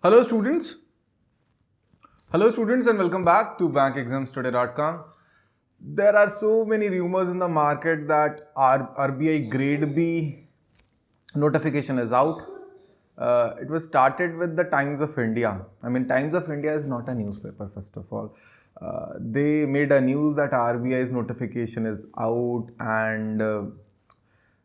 Hello students. Hello students and welcome back to bankexamstoday.com. There are so many rumors in the market that RBI grade B notification is out. Uh, it was started with the Times of India. I mean, Times of India is not a newspaper, first of all. Uh, they made a news that RBI's notification is out and uh,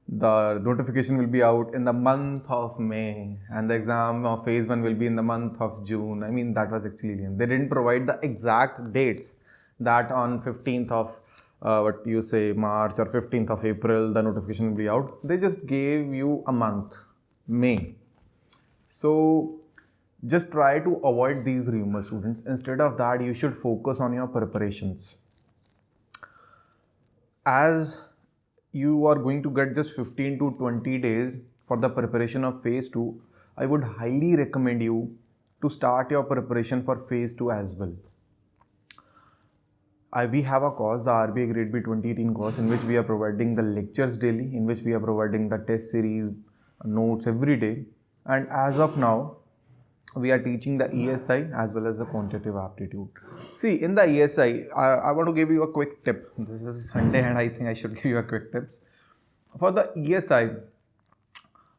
the notification will be out in the month of May and the exam of phase 1 will be in the month of June. I mean that was actually they didn't provide the exact dates that on 15th of uh, what you say March or 15th of April the notification will be out. They just gave you a month May. So just try to avoid these rumors students. Instead of that you should focus on your preparations. As you are going to get just 15 to 20 days for the preparation of phase 2 i would highly recommend you to start your preparation for phase 2 as well I, we have a course, the RBI Grade B 2018 course, in which we are providing the lectures daily, in which we are providing the test series, notes every day. And as of now, we are teaching the ESI as well as the quantitative aptitude. See, in the ESI, I, I want to give you a quick tip. This is Sunday and I think I should give you a quick tips. For the ESI,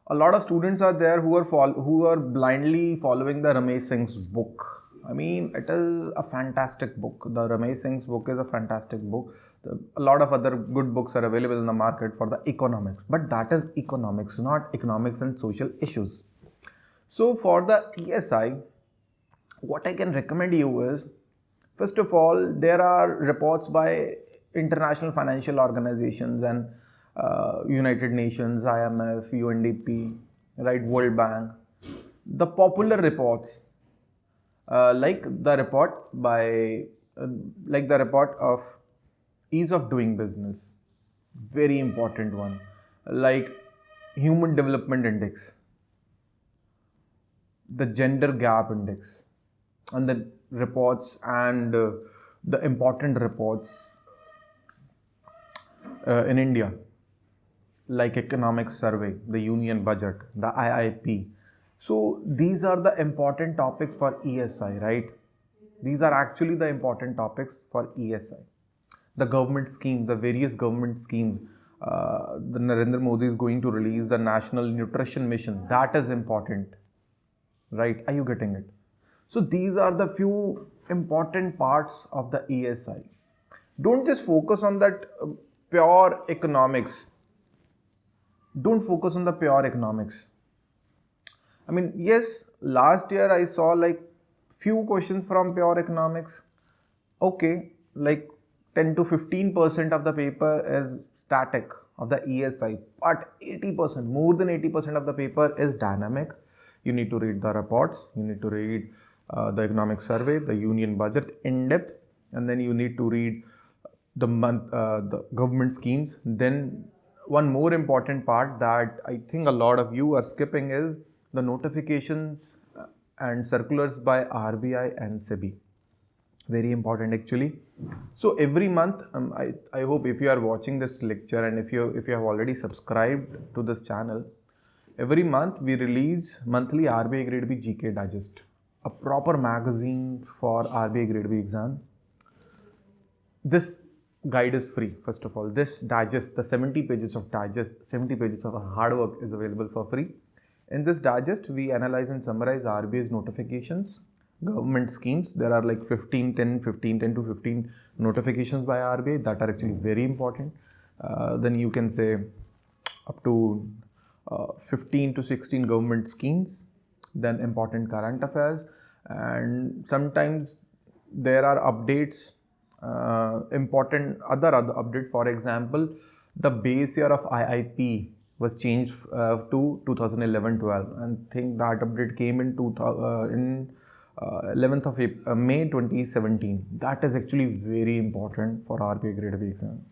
a lot of students are there who are who are blindly following the Ramesh Singh's book. I mean, it is a fantastic book. The Ramesh Singh's book is a fantastic book. The, a lot of other good books are available in the market for the economics, but that is economics, not economics and social issues. So for the ESI, what I can recommend you is, first of all, there are reports by international financial organizations and uh, United Nations, IMF, UNDP, right, World Bank. The popular reports, uh, like the report by, uh, like the report of ease of doing business, very important one, like Human Development Index, the gender gap index and the reports and uh, the important reports uh, in India like economic survey, the union budget, the IIP. So these are the important topics for ESI, right? These are actually the important topics for ESI. The government schemes, the various government schemes, uh, the Narendra Modi is going to release the National Nutrition Mission. That is important right? Are you getting it? So these are the few important parts of the ESI. Don't just focus on that uh, pure economics. Don't focus on the pure economics. I mean, yes, last year I saw like few questions from pure economics. Okay, like 10 to 15% of the paper is static of the ESI, but 80%, more than 80% of the paper is dynamic you need to read the reports, you need to read uh, the economic survey, the union budget in depth, and then you need to read the month, uh, the government schemes. Then one more important part that I think a lot of you are skipping is the notifications uh, and circulars by RBI and SEBI. Very important actually. So every month, um, I, I hope if you are watching this lecture and if you if you have already subscribed to this channel, Every month we release monthly RBI Grade B GK Digest, a proper magazine for RBI Grade B exam. This guide is free first of all. This digest, the 70 pages of digest, 70 pages of hard work is available for free. In this digest, we analyze and summarize RBI's notifications, government schemes. There are like 15, 10, 15, 10 to 15 notifications by RBI that are actually very important. Uh, then you can say up to 15 to 16 government schemes, then important current affairs, and sometimes there are updates, uh, important other other update. For example, the base year of IIP was changed uh, to 2011-12, and think that update came in uh, in 11th uh, of April, uh, May 2017. That is actually very important for RBI grade B exam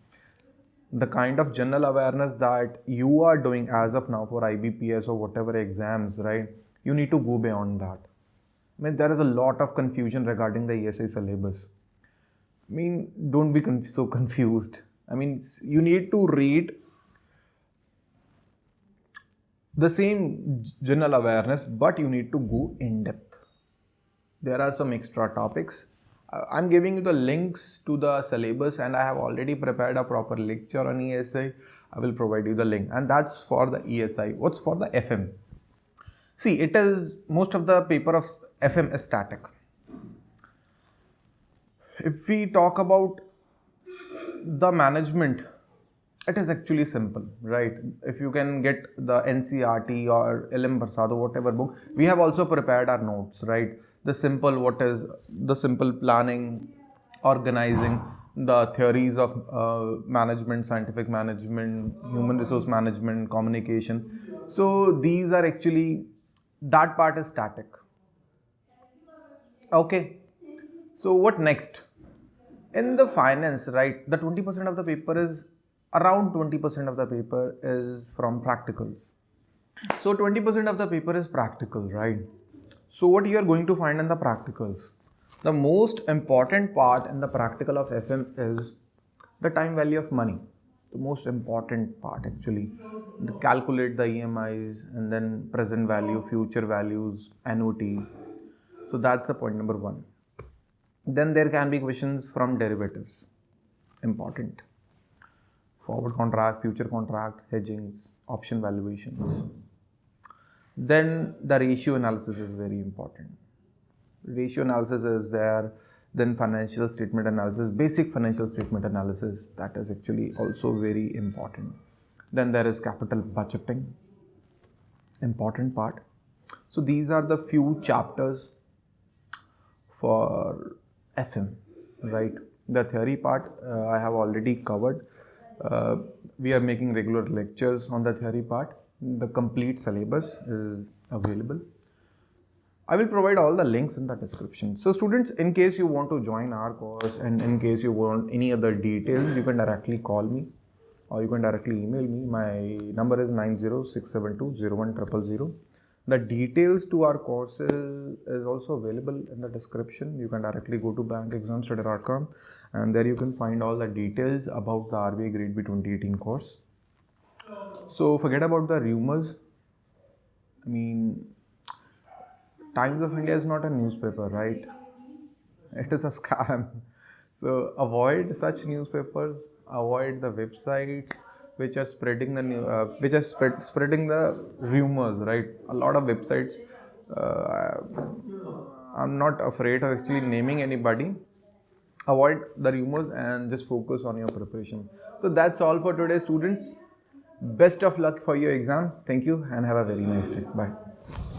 the kind of general awareness that you are doing as of now for IBPS or whatever exams, right? You need to go beyond that. I mean, there is a lot of confusion regarding the ESI syllabus. I mean, don't be conf so confused. I mean, you need to read the same general awareness, but you need to go in depth. there are some extra topics. I'm giving you the links to the syllabus and I have already prepared a proper lecture on ESI. I will provide you the link and that's for the ESI. What's for the FM? See, it is most of the paper of FM is static. If we talk about the management, it is actually simple, right? If you can get the NCERT or LM Prasad or whatever book, we have also prepared our notes, right? The simple, what is the simple planning, organizing, the theories of uh, management, scientific management, human resource management, communication. So these are actually, that part is static. Okay. So what next? In the finance, right, the 20% of the paper is around 20% of the paper is from practicals. So 20% of the paper is practical, right? So what you are going to find in the practicals? The most important part in the practical of FM is the time value of money. The most important part actually. To calculate the EMIs and then present value, future values, annuities. So that's the point number one. Then there can be questions from derivatives. Important forward contract, future contract, hedgings, option valuations. Then the ratio analysis is very important. Ratio analysis is there, then financial statement analysis, basic financial statement analysis, that is actually also very important. Then there is capital budgeting, important part. So these are the few chapters for FM, right? The theory part uh, I have already covered. Uh, we are making regular lectures on the theory part. The complete syllabus is available. I will provide all the links in the description. So students, in case you want to join our course and in case you want any other details, you can directly call me or you can directly email me. My number is 90672 the details to our courses is also available in the description. You can directly go to bankexamstoday.com and there you can find all the details about the RBI Grade B 2018 course. So forget about the rumors. I mean, Times of India is not a newspaper, right? It is a scam. So avoid such newspapers, avoid the websites which are spreading the new, uh, which are spread, spreading the rumors, right? A lot of websites. Uh, I'm not afraid of actually naming anybody. Avoid the rumors and just focus on your preparation. So that's all for today, students. Best of luck for your exams. Thank you and have a very nice day. Bye.